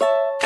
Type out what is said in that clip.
you